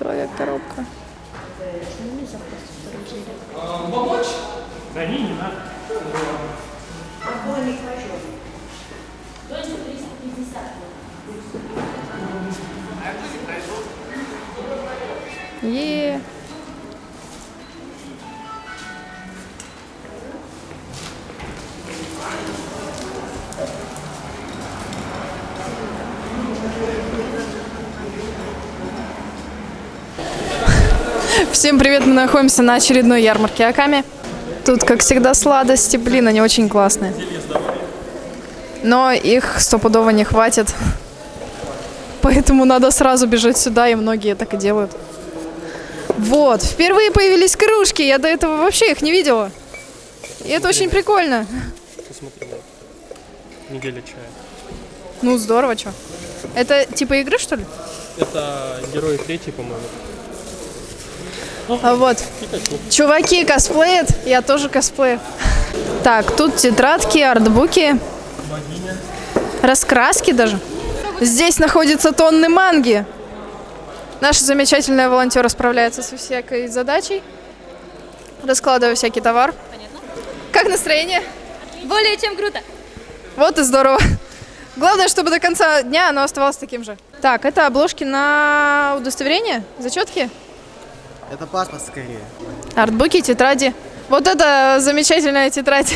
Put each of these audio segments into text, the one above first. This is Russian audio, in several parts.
Человек-коробка. Да не, не надо. Е. Всем привет, мы находимся на очередной ярмарке Аками. Тут, как всегда, сладости, блин, они очень классные. Но их стопудово не хватит. Поэтому надо сразу бежать сюда, и многие так и делают. Вот, впервые появились кружки, я до этого вообще их не видела. И это очень прикольно. Посмотри, вот. Неделя чая. Ну, здорово, что. Это типа игры, что ли? Это герои третий, по-моему. А вот, чуваки косплеят, я тоже косплею. Так, тут тетрадки, артбуки, раскраски даже. Здесь находятся тонны манги. Наши замечательные волонтеры справляются со всякой задачей, раскладывая всякий товар. Как настроение? Более чем круто. Вот и здорово. Главное, чтобы до конца дня оно оставалось таким же. Так, это обложки на удостоверение, зачетки, Это паспорт скорее. артбуки, тетради. Вот это замечательная тетрадь.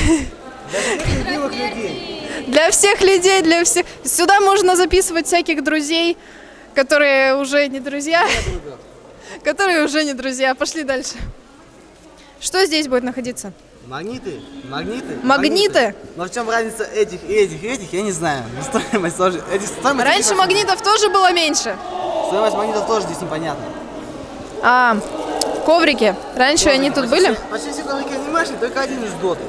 Любимых людей. Для всех людей, для всех. Сюда можно записывать всяких друзей, которые уже не друзья. Которые уже не друзья. Пошли дальше. Что здесь будет находиться? Магниты? Магниты? Магниты? Но в чем разница этих и этих и этих, я не знаю. Но стоимость тоже... Этих, стоимость Раньше магнитов тоже было меньше. Стоимость магнитов тоже здесь непонятна. А, коврики. Раньше они тут Почти были. Почти все коврики анимешные, только один из доты.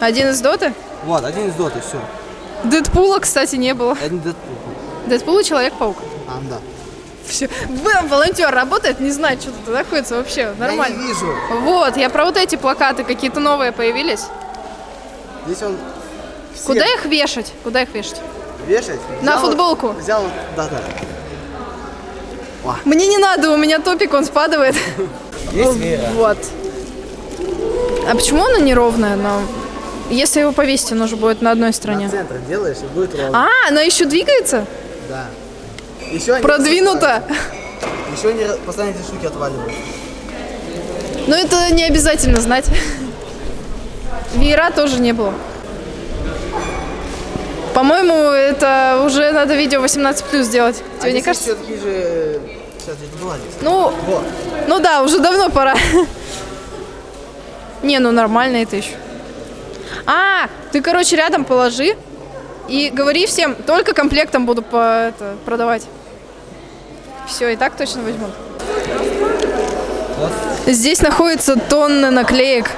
Один из доты. Вот, один из доты, все. Дэдпула, кстати, не было. Один Дэдпул. Дэдпул и Человек-паук. А, да. Все. Волонтер работает, не знает, что тут находится вообще. Я Нормально. не вижу. Вот, я про вот эти плакаты какие-то новые появились. Здесь он... все Куда их вешать? Куда их вешать? Вешать? На Взял- футболку. Взял, да-да. Мне не надо, у меня топик, он спадает. Есть Вера. Вот. А почему она неровная? Но если его повесить, оно же будет на одной На стороне. центр делаешь и будет ровно. А, она еще двигается? Да. Еще Продвинуто. Еще они постоянно эти штуки отваливают. Но это не обязательно знать. Веера тоже не было. По-моему, это уже надо видео 18 плюс сделать. Тебе не кажется? Все такие же... Сейчас, где-то была здесь. Ну, Вот. ну да, уже давно пора. Не, ну нормально это еще. А, ты, короче, рядом положи и говори всем, только комплектом буду по, это, продавать. Все, и так точно возьмут. Здесь находится тонны наклеек.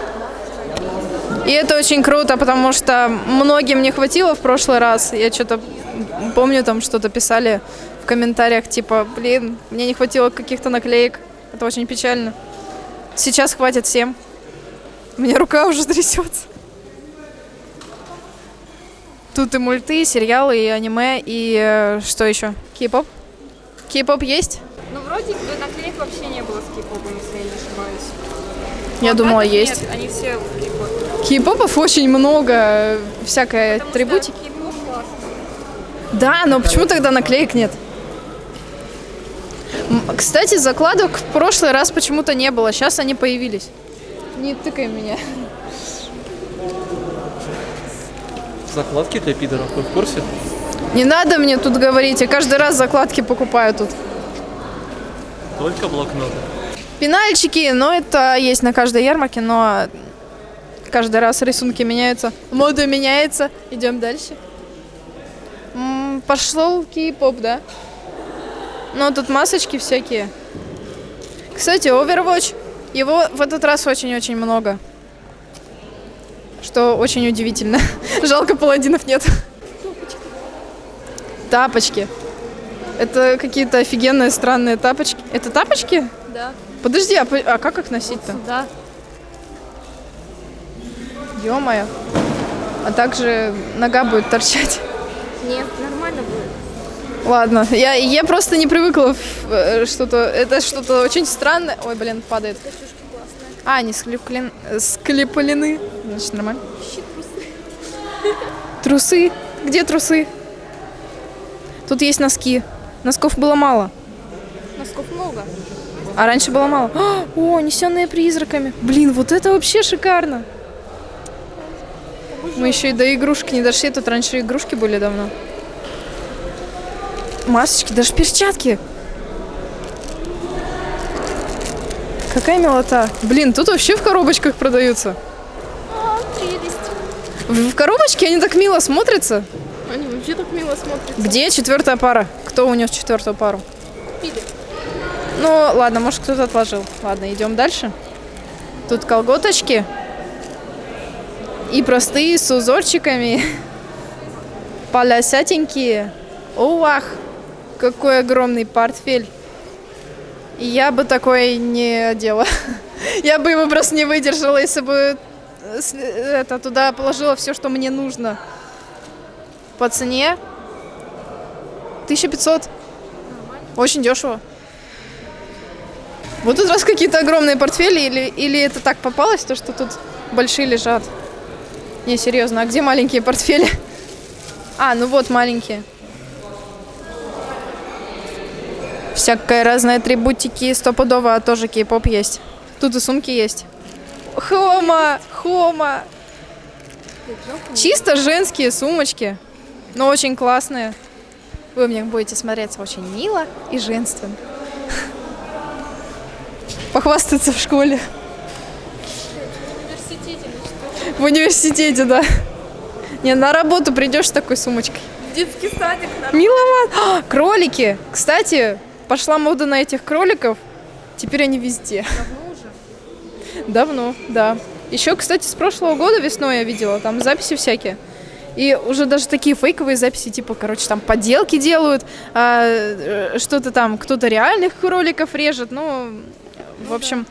И это очень круто, потому что многим не хватило в прошлый раз. Я что-то помню, там что-то писали комментариях, типа, блин, мне не хватило каких-то наклеек. Это очень печально. Сейчас хватит всем. У меня рука уже трясется. Тут и мульты, и сериалы, и аниме, и э, что еще? Кей-поп? Кей-поп есть? Ну, вроде бы наклеек вообще не было с кей-попом, если я не ошибаюсь. Я думала, Плакатов есть. Нет, они все в кей-попе. Кей-попов очень много, всякой Потому атрибутики. Да, но почему тогда наклеек нет? М, Кстати, закладок в прошлый раз почему-то не было, сейчас они появились. Не тыкай меня. Закладки для пидоров, вы в курсе? Не надо мне тут говорить, я каждый раз закладки покупаю тут. Только блокноты. Пенальчики, но это есть на каждой ярмарке, но каждый раз рисунки меняются. Мода меняется. Идем дальше. М, Пошел кей-поп, да? Ну, тут масочки всякие. Кстати, Overwatch, его в этот раз очень-очень много. Что очень удивительно. Жалко, паладинов нет. Тапочки. Это какие-то офигенные странные тапочки. Это тапочки? Да. Подожди, а, а как их носить-то? Да. Ё-моё. А также нога будет торчать. Нет, нормально будет. Ладно, я, я просто не привыкла в, э, что-то... Это что-то очень странное. Ой, блин, падает. А, они склеплен, склеплены. Значит, нормально. Трусы. Где трусы? Тут есть носки. Носков было мало. Носков много. А раньше было мало. А, О, несенные призраками. Блин, вот это вообще шикарно. Мы еще и до игрушек не дошли. Тут раньше игрушки были давно. Масочки, даже перчатки. Какая милота. Блин, тут вообще в коробочках продаются. А, прелесть. В в коробочке они так мило смотрятся. Они вообще так мило смотрятся. Где четвертая пара? Кто унес четвертую пару? Пили. Ну, ладно, может, кто-то отложил. Ладно, идем дальше. Тут колготочки. И простые, с узорчиками. Полосятенькие. Уах! Какой огромный портфель. Я бы такой не одела. Я бы его просто не выдержала, если бы э, с- это, туда положила все, что мне нужно. По цене 1500. Очень дешево. Вот тут раз какие-то огромные портфели, или, или это так попалось, то, что тут большие лежат? Не, серьезно, а где маленькие портфели? А, ну вот маленькие. Всякая разная атрибутики, стопудово тоже кей-поп есть. Тут и сумки есть. Хома, хома. Чисто женские сумочки, но очень классные. Вы в них будете смотреться очень мило и женственно. Похвастаться в школе. В университете. В университете, да. Не, на работу придешь с такой сумочкой. Детский садик, на Миловато. А, кролики. Кстати, пошла мода на этих кроликов. Теперь они везде. Давно уже. Давно, да. Еще, кстати, с прошлого года весной я видела, там записи всякие. И уже даже такие фейковые записи, типа, короче, там поделки делают, а, э, что-то там, кто-то реальных кроликов режет, ну, в общем,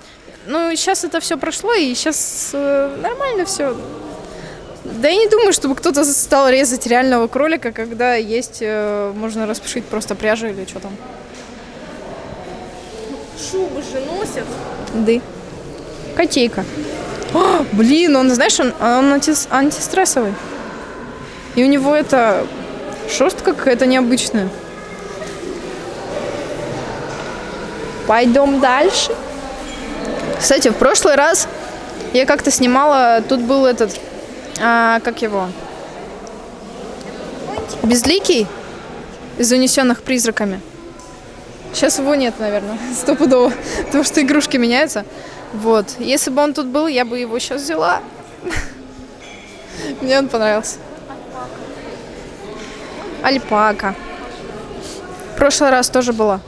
ну, сейчас это все прошло, и сейчас нормально все. Да я не думаю, чтобы кто-то стал резать реального кролика, когда есть, э, можно распушить просто пряжу или что там. Шубы же носят. Да. Котейка. А, блин, он, знаешь, он, он анти- антистрессовый. И у него это шерстка какая-то необычная. Пойдем дальше. Кстати, в прошлый раз я как-то снимала, тут был этот, а, как его, безликий из унесенных призраками. Сейчас его нет, наверное, стопудово, потому что игрушки меняются. Вот. Если бы он тут был, я бы его сейчас взяла. Мне он понравился. Альпака. В прошлый раз тоже была.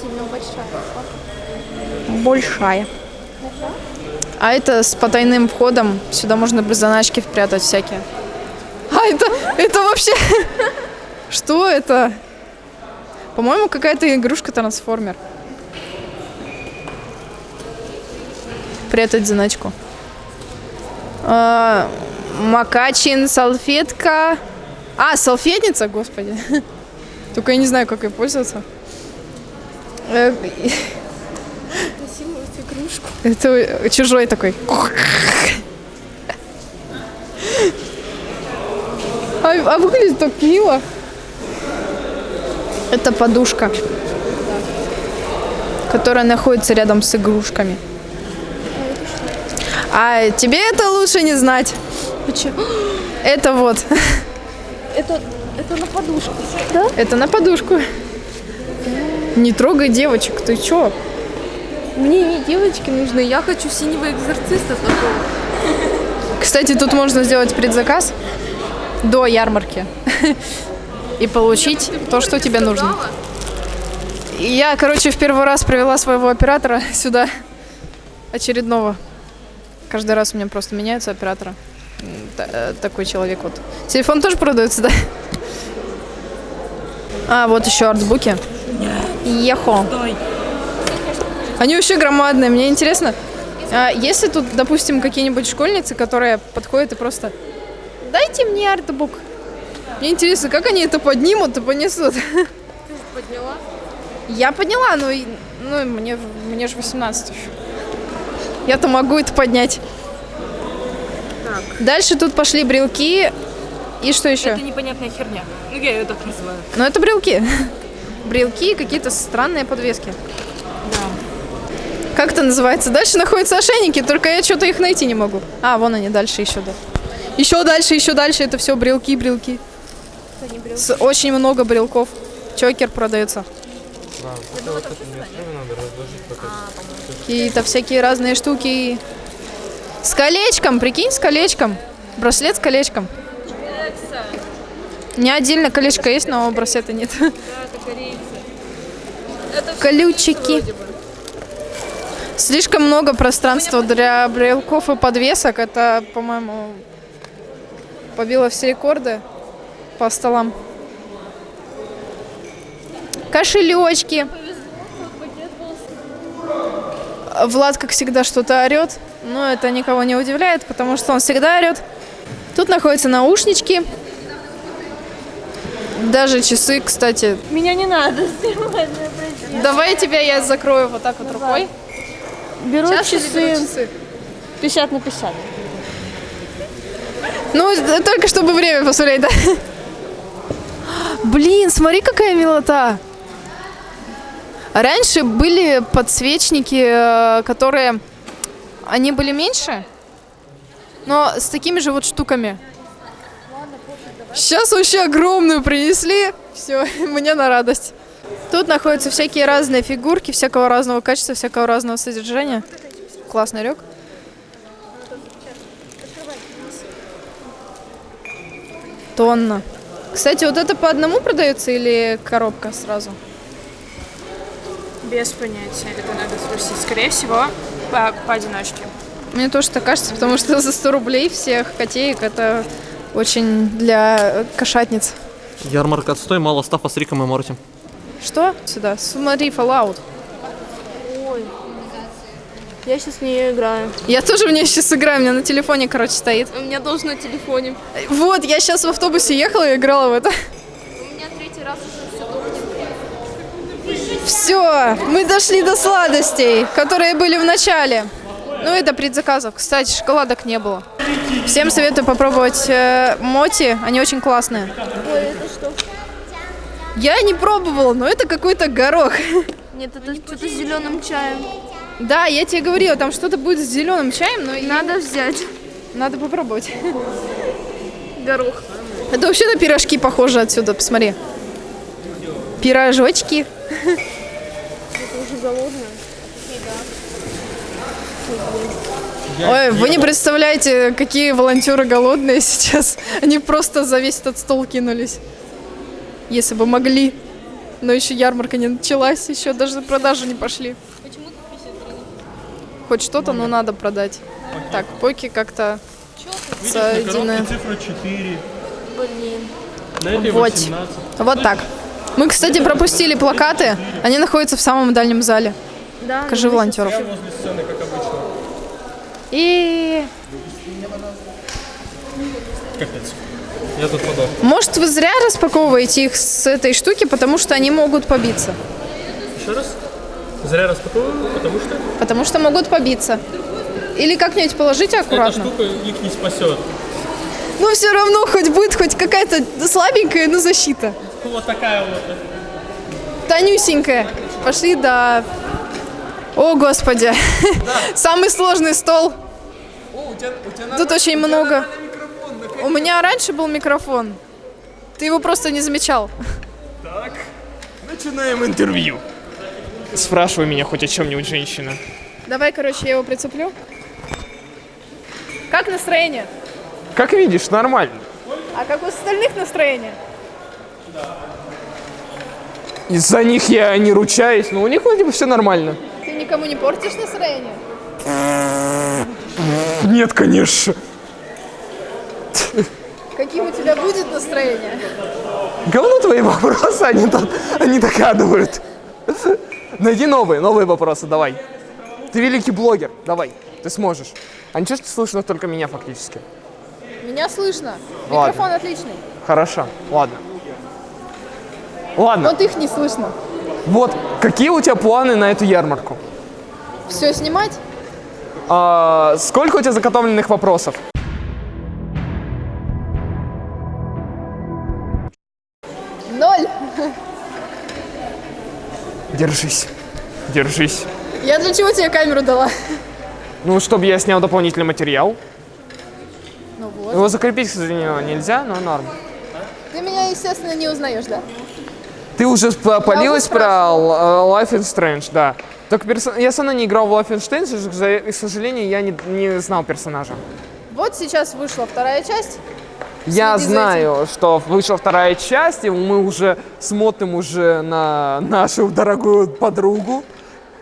Сильно большая. Большая. А это с потайным входом. Сюда можно без заначки впрятать всякие. А это, это вообще... Что это? По-моему, какая-то игрушка-трансформер. Прятать заначку. А, Макачин, салфетка. А, салфетница, господи. Только я не знаю, как ей пользоваться. Э, игрушку. Это чужой такой. А, а выглядит так мило. Это подушка, которая находится рядом с игрушками. А тебе это лучше не знать. Почему? Это вот. Это, это на подушку. Это на подушку. Не трогай девочек, ты чё? Мне не девочки нужны, я хочу синего экзорциста такого. Кстати, тут можно сделать предзаказ до ярмарки и получить то, что тебе нужно. Я, короче, в первый раз привела своего оператора сюда, очередного. Каждый раз у меня просто меняются операторы. М, та- э, Такой человек вот. Телефон тоже продается, да? А, вот еще артбуки. Ехо. Они вообще громадные. Мне интересно, а если тут, допустим, какие-нибудь школьницы, которые подходят и просто «Дайте мне артбук». Мне интересно, как они это поднимут и понесут. Ты же подняла? Я подняла, но и- ну, мне, мне же 18 еще. Я-то могу это поднять. Дальше тут пошли брелки. И что еще? Это непонятная херня. Ну, я ее так называю. Ну, это брелки. Брелки и какие-то странные подвески. Как это называется? Дальше находятся ошейники, только я что-то их найти не могу. А, вон они, дальше еще, да. Еще дальше, еще дальше, это все брелки, брелки. С- очень много брелков. Чокер продается. Да, это вот это не особо надо разложить пока. Какие-то всякие разные штуки. С колечком, прикинь, с колечком. Браслет с колечком. Не отдельно колечко есть, но браслета нет. Да, это Колючики. Слишком много пространства для брелков и подвесок. Это, по-моему, побило все рекорды по столам. Кошелечки. Влад, как всегда, что-то орет. Но это никого не удивляет, потому что он всегда орет. Тут находятся наушнички. Даже часы, кстати. Меня не надо снимать. Давай тебя я закрою вот так вот рукой. Беру Сейчас часы беру часы. 50 на 50. Ну, только чтобы время посмотреть, да? Блин, смотри, какая милота. Раньше были подсвечники, э, которые... Они были меньше, но с такими же вот штуками. Сейчас вообще огромную принесли. Все, мне на радость. Тут находятся всякие разные фигурки, всякого разного качества, всякого разного содержания. Классный рюк. Тонна. Кстати, вот это по одному продается или коробка сразу? Без понятия. Это надо спросить. Скорее всего, по- поодиночке. Мне тоже так кажется, потому что за 100 рублей всех котеек это очень для кошатниц. Ярмарка отстой, мало стафа с Риком и Морти. Что? Сюда. Смотри, Fallout. Я сейчас в нее играю. Я тоже в нее сейчас играю, у меня на телефоне, короче, стоит. У меня тоже на телефоне. Вот, я сейчас в автобусе ехала и играла в это. У меня третий раз уже все Все, мы дошли до сладостей, которые были в начале. Ну и до предзаказов. Кстати, шоколадок не было. Всем советую попробовать э, моти, они очень классные. Ой, это что? Я не пробовала, но это какой-то горох. Нет, это что-то с зеленым чаем. Да, я тебе говорила, там что-то будет с зеленым чаем, но и Надо взять надо попробовать. горох. Это вообще на пирожки похоже отсюда, посмотри. Пирожочки. Это уже голодная. Ой, вы не представляете, какие волонтеры голодные сейчас. Они просто за весь этот стол кинулись. Если бы могли. Но еще ярмарка не началась, еще даже продажи не пошли. Хоть что-то, но надо продать. Так, поки как-то соединяем. цифра 4. Блин. Вот. 18. Вот так. Мы, кстати, пропустили плакаты. Они находятся в самом дальнем зале. Да. Покажи волонтеров. Я возле сцены, как обычно. И Капец. Я тут подох. может вы зря распаковываете их с этой штуки, потому что они могут побиться. Еще раз. Зря распаковываю, потому что Потому что могут побиться. Или как-нибудь положите эта аккуратно. штука их не спасет. Ну все равно хоть будет хоть какая-то слабенькая, но защита. Вот такая вот. Тонюсенькая. Пошли до... О, господи. Самый сложный стол. Тут очень много. У меня раньше был микрофон. Ты его просто не замечал. Начинаем интервью. Спрашивай меня хоть о чем-нибудь, женщина. Давай, короче, я его прицеплю. Как настроение? Как видишь, нормально. А как у остальных настроение? Из-за них я не ручаюсь, но у них вроде бы все нормально. Ты никому не портишь настроение? Нет, конечно. Каким у тебя будет настроение? Говно твои вопросы, они, тут, они догадывают. Найди новые, новые вопросы, давай. Ты великий блогер, давай, ты сможешь. А ничего, что слышно только меня фактически. Меня слышно. Ладно. Микрофон отличный. Хорошо, ладно. Ладно, Вот их не слышно. вот какие у тебя планы на эту ярмарку? Все снимать? А, сколько у тебя заготовленных вопросов? Ноль. Держись, держись. Я для чего тебе камеру дала? Ну, чтобы я снял дополнительный материал. Ну вот. Его закрепить, к сожалению, нельзя, но норм. Ты меня, естественно, не узнаешь, да? Ты уже спалилась про спрашивала. э, Life is Strange, да. Только перso- я сам не играл в Life is Strange, к за- к сожалению, я не, не знал персонажа. Вот сейчас вышла вторая часть. Я знаю, что вышла вторая часть, и мы уже смотрим уже на нашу дорогую подругу,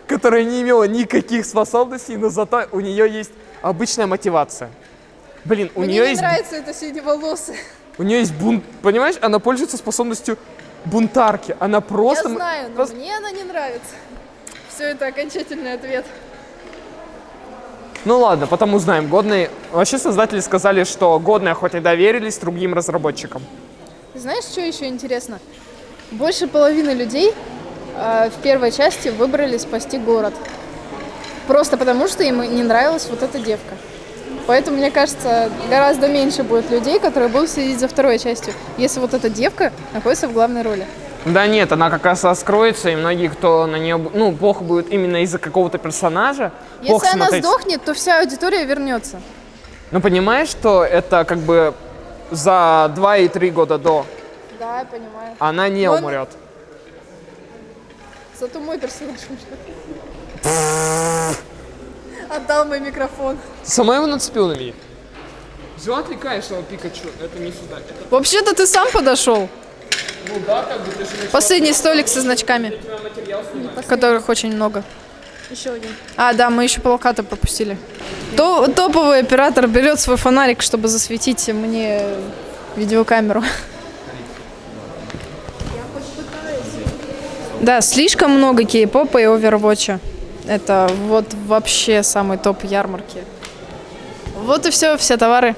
которая не имела никаких способностей, но зато у нее есть обычная мотивация. Блин, у Мне нее не есть нравится это синеволосый. у нее есть бунт, понимаешь? Она пользуется способностью бунтарки. Она просто Я знаю, но просто- мне она не нравится. Все это окончательный ответ. Ну ладно, потом узнаем. Годные. Вообще создатели сказали, что годные хоть и доверились другим разработчикам. Знаешь, что еще интересно? Больше половины людей э, в первой части выбрали спасти город. Просто потому, что им не нравилась вот эта девка. Поэтому, мне кажется, гораздо меньше будет людей, которые будут следить за второй частью, если вот эта девка находится в главной роли. Да нет, она как раз раскроется, и многие, кто на нее, ну, плохо будет именно из-за какого-то персонажа. Если она смотреть. сдохнет, то вся аудитория вернется. Ну, понимаешь, что это как бы за 2 и 3 года до Да, я понимаю. она не Но он- умрет. Зато мой персонаж умрет. Отдал мой микрофон. Сама его нацепил на меня? Взяла отвлекаешь его Пикачу, это не сюда. Это, Вообще-то ты сам подошел. Последний столик со значками, которых очень много. Еще один. А, да, мы еще плакаты пропустили. То, топовый оператор берет свой фонарик, чтобы засветить мне видеокамеру. Да, слишком много кей-попа и овервотча. Это вот вообще самый топ ярмарки. Вот и все, все товары.